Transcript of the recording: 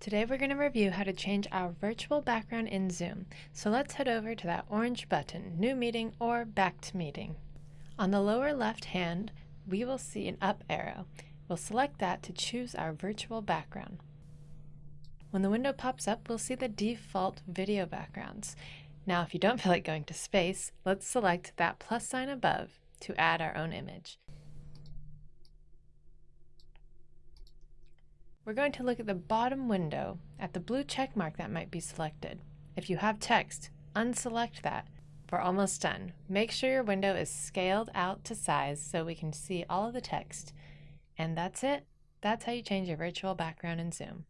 Today we're going to review how to change our virtual background in Zoom. So let's head over to that orange button, New Meeting or Back to Meeting. On the lower left hand, we will see an up arrow. We'll select that to choose our virtual background. When the window pops up, we'll see the default video backgrounds. Now if you don't feel like going to space, let's select that plus sign above to add our own image. We're going to look at the bottom window at the blue check mark that might be selected. If you have text, unselect that. We're almost done. Make sure your window is scaled out to size so we can see all of the text. And that's it. That's how you change your virtual background in Zoom.